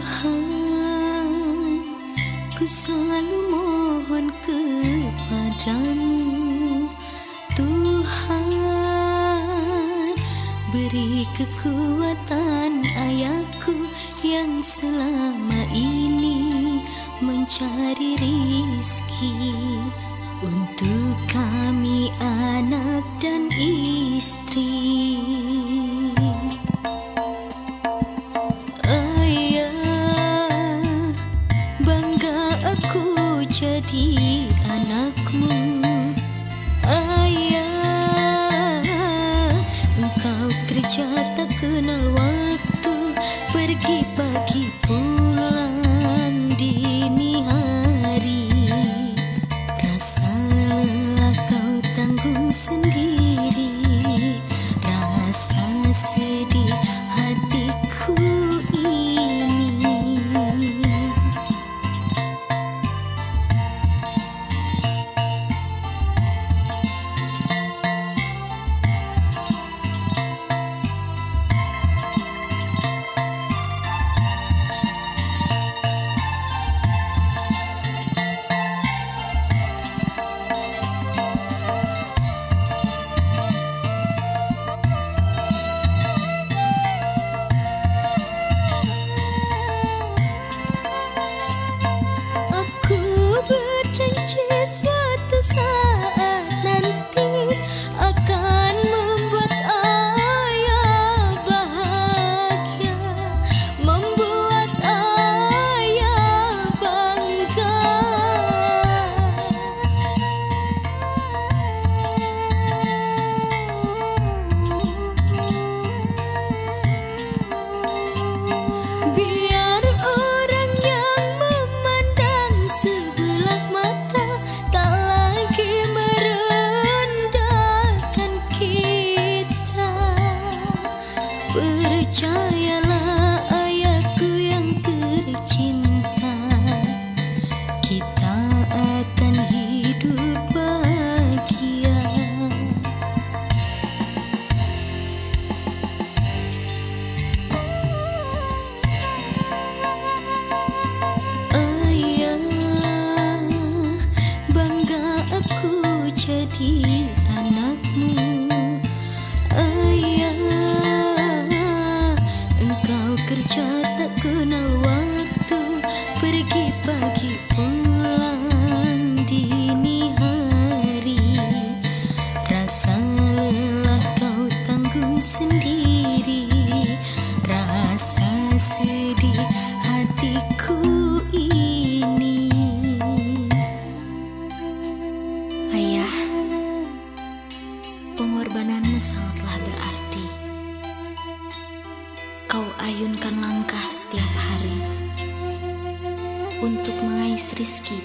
Tuhan Ku selalu mohon kepadamu. Tuhan Beri kekuatan ayahku Yang selama ini Mencari rizki. Untuk kami anak dan istri jadi anakmu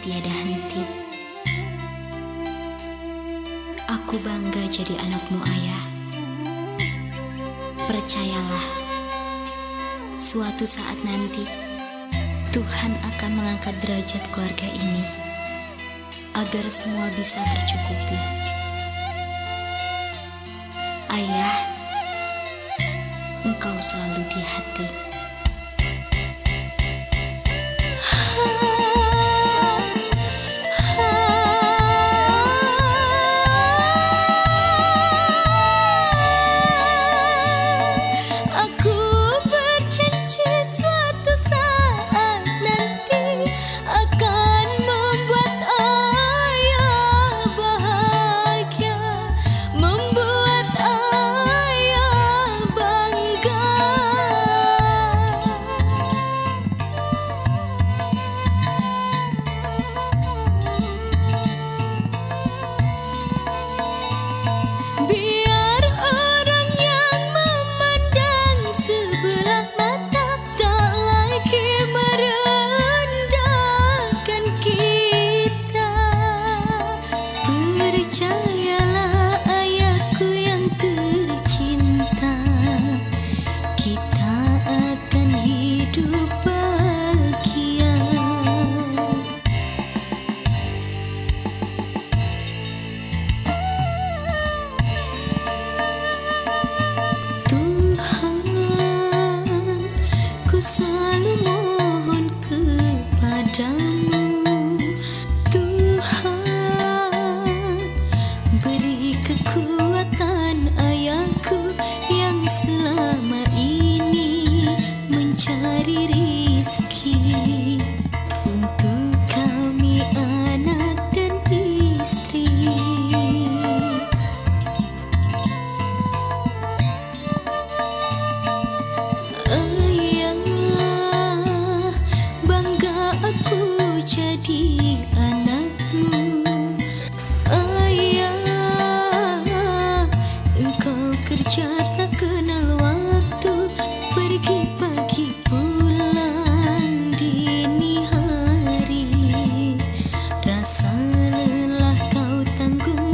tiada henti. Aku bangga jadi anakmu ayah. Percayalah, suatu saat nanti Tuhan akan mengangkat derajat keluarga ini agar semua bisa tercukupi. Ayah, engkau selalu di hati. aku.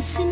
listen